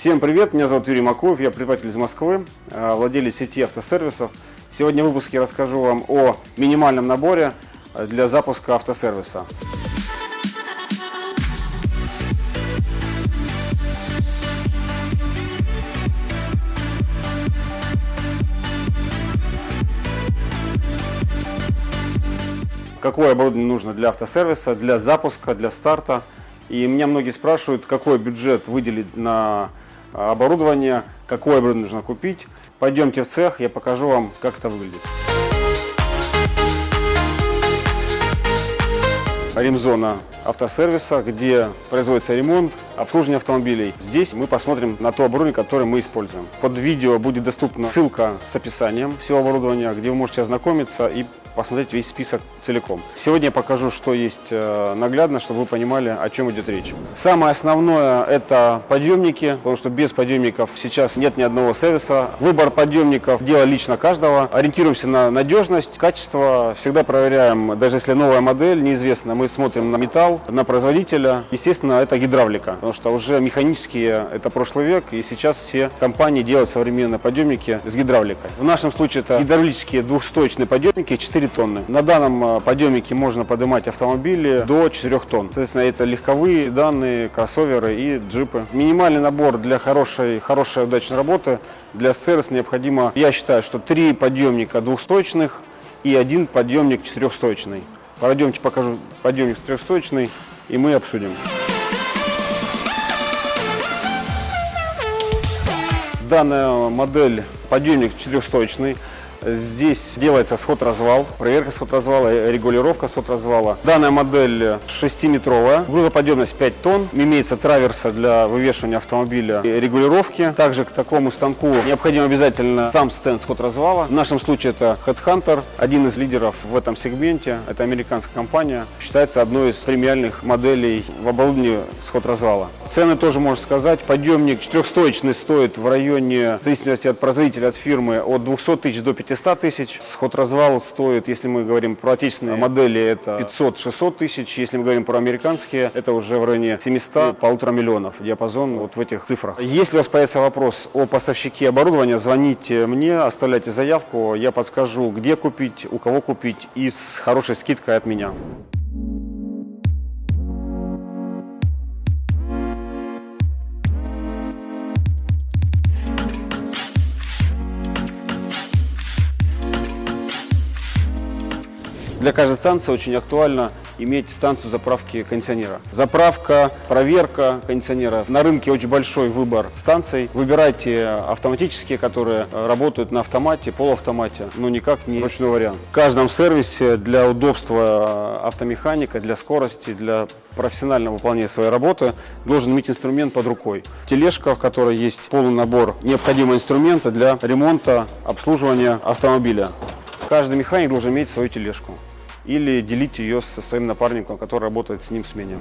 Всем привет, меня зовут Юрий Макуев, я предприниматель из Москвы, э, владелец сети автосервисов. Сегодня в выпуске расскажу вам о минимальном наборе э, для запуска автосервиса. Какое оборудование нужно для автосервиса, для запуска, для старта. И меня многие спрашивают, какой бюджет выделить на оборудование, какое оборудование нужно купить. Пойдемте в цех, я покажу вам, как это выглядит. Ремзона автосервиса, где производится ремонт, обслуживание автомобилей. Здесь мы посмотрим на то оборудование, которое мы используем. Под видео будет доступна ссылка с описанием всего оборудования, где вы можете ознакомиться и посмотреть весь список целиком. Сегодня я покажу, что есть э, наглядно, чтобы вы понимали, о чем идет речь. Самое основное это подъемники, потому что без подъемников сейчас нет ни одного сервиса. Выбор подъемников – дело лично каждого. Ориентируемся на надежность, качество. Всегда проверяем, даже если новая модель, неизвестно, мы смотрим на металл, на производителя. Естественно, это гидравлика, потому что уже механические – это прошлый век, и сейчас все компании делают современные подъемники с гидравликой. В нашем случае это гидравлические двухстоечные подъемники 4 4 тонны. На данном э, подъемнике можно поднимать автомобили до 4 тонн. Соответственно, это легковые седаны, кроссоверы и джипы. Минимальный набор для хорошей, хорошей удачной работы для сервиса необходимо, я считаю, что 3 подъемника двухстоечных и один подъемник четырехстоечный. Пойдемте покажу подъемник четырехстоечный и мы обсудим. Данная модель подъемник четырехстоечный. Здесь делается сход-развал, проверка сход-развала, регулировка сход-развала. Данная модель 6-метровая, грузоподъемность 5 тонн, имеется траверса для вывешивания автомобиля и регулировки. Также к такому станку необходим обязательно сам стенд сход-развала. В нашем случае это Headhunter, один из лидеров в этом сегменте. Это американская компания, считается одной из премиальных моделей в оборудовании сход-развала. Цены тоже можно сказать. Подъемник четырехстоечный стоит в районе, в зависимости от производителя, от фирмы, от 200 тысяч до 500 500 тысяч. Сход-развал стоит, если мы говорим про отечественные модели, это 500-600 тысяч. Если мы говорим про американские, это уже в районе 700, полутора миллионов. Диапазон вот в этих цифрах. Если у вас появится вопрос о поставщике оборудования, звоните мне, оставляйте заявку, я подскажу, где купить, у кого купить и с хорошей скидкой от меня. Для каждой станции очень актуально иметь станцию заправки кондиционера. Заправка, проверка кондиционера. На рынке очень большой выбор станций. Выбирайте автоматические, которые работают на автомате, полуавтомате, но никак не ручной вариант. В каждом сервисе для удобства автомеханика, для скорости, для профессионального выполнения своей работы должен иметь инструмент под рукой. Тележка, в которой есть полный набор необходимого инструмента для ремонта, обслуживания автомобиля. Каждый механик должен иметь свою тележку или делить ее со своим напарником, который работает с ним в смене.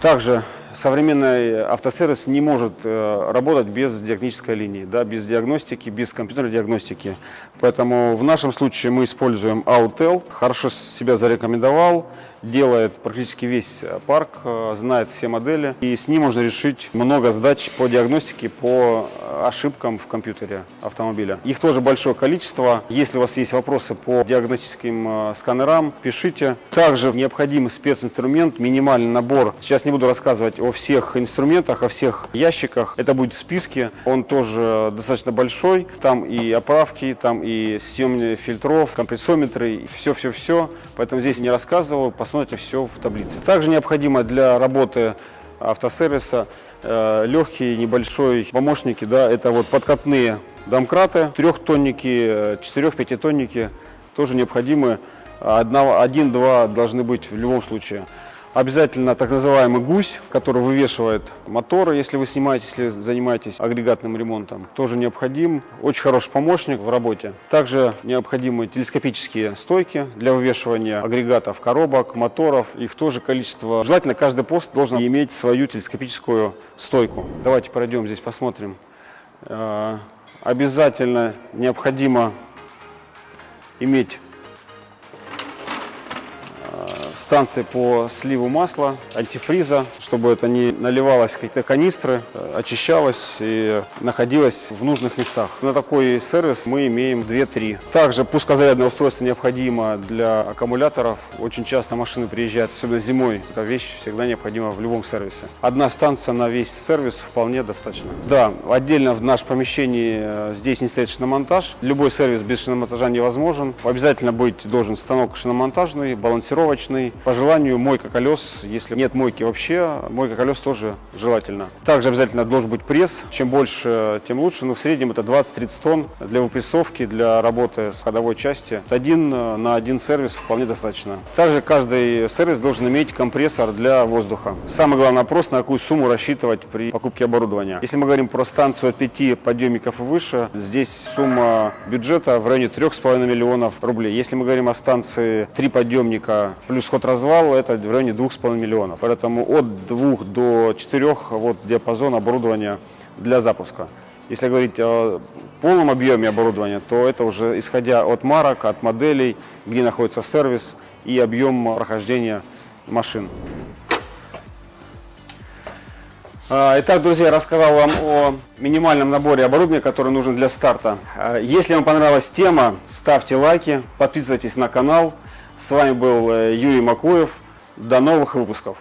Также современный автосервис не может э, работать без диагностической линии, да, без диагностики, без компьютерной диагностики. Поэтому в нашем случае мы используем Autel, хорошо себя зарекомендовал, делает практически весь э, парк, э, знает все модели, и с ним можно решить много задач по диагностике, по э, ошибкам в компьютере автомобиля. Их тоже большое количество. Если у вас есть вопросы по диагностическим сканерам, пишите. Также необходим специнструмент, минимальный набор. Сейчас не буду рассказывать о всех инструментах, о всех ящиках. Это будет в списке. Он тоже достаточно большой. Там и оправки, там и съемные фильтров, компрессометры, все-все-все. Поэтому здесь не рассказываю все в таблице. Также необходимо для работы автосервиса э, легкие небольшой помощники, да, это вот подкатные домкраты, трехтонники, четырех-пятитонники тоже необходимы. Один-два должны быть в любом случае. Обязательно так называемый гусь, который вывешивает моторы, если вы снимаете, если занимаетесь агрегатным ремонтом, тоже необходим. Очень хороший помощник в работе. Также необходимы телескопические стойки для вывешивания агрегатов, коробок, моторов. Их тоже количество. Желательно каждый пост должен иметь свою телескопическую стойку. Давайте пройдем здесь, посмотрим Э, Обязательно необходимо иметь станции по сливу масла, антифриза, чтобы это не наливалось в какие-то канистры, э, очищалось и находилось в нужных местах. На такой сервис мы имеем 2-3. Также пускозарядное устройство необходимо для аккумуляторов. Очень часто машины приезжают, особенно зимой. Эта вещь всегда необходима в любом сервисе. Одна станция на весь сервис вполне достаточно. Да, отдельно в наше помещении э, здесь не стоит шиномонтаж. Любой сервис без шиномонтажа невозможен. Обязательно быть должен станок шиномонтажный, балансировочный. По желанию мойка колес, если нет мойки вообще, мойка колес тоже желательно. Также обязательно должен быть пресс. Чем больше, тем лучше. Но в среднем это 20-30 тонн для выпрессовки, для работы с ходовой части. Один э, на один сервис вполне достаточно. Также каждый сервис должен иметь компрессор для воздуха. Самый главный вопрос, на какую сумму рассчитывать при покупке оборудования. Если мы говорим про станцию от 5 подъемников и выше, здесь сумма бюджета в районе 3,5 миллионов рублей. Если мы говорим о станции 3 подъемника плюс ход-развал, это в районе 2,5 миллионов. Поэтому от 2 до 4 вот диапазон оборудования для запуска. Если говорить о полном объеме оборудования, то это уже исходя от марок, от моделей, где находится сервис и объем прохождения машин. А, Итак, друзья, рассказал вам о минимальном наборе оборудования, который нужен для старта. А, Если вам понравилась тема, ставьте лайки, подписывайтесь на канал. С вами был э, Юрий Макуев. До новых выпусков.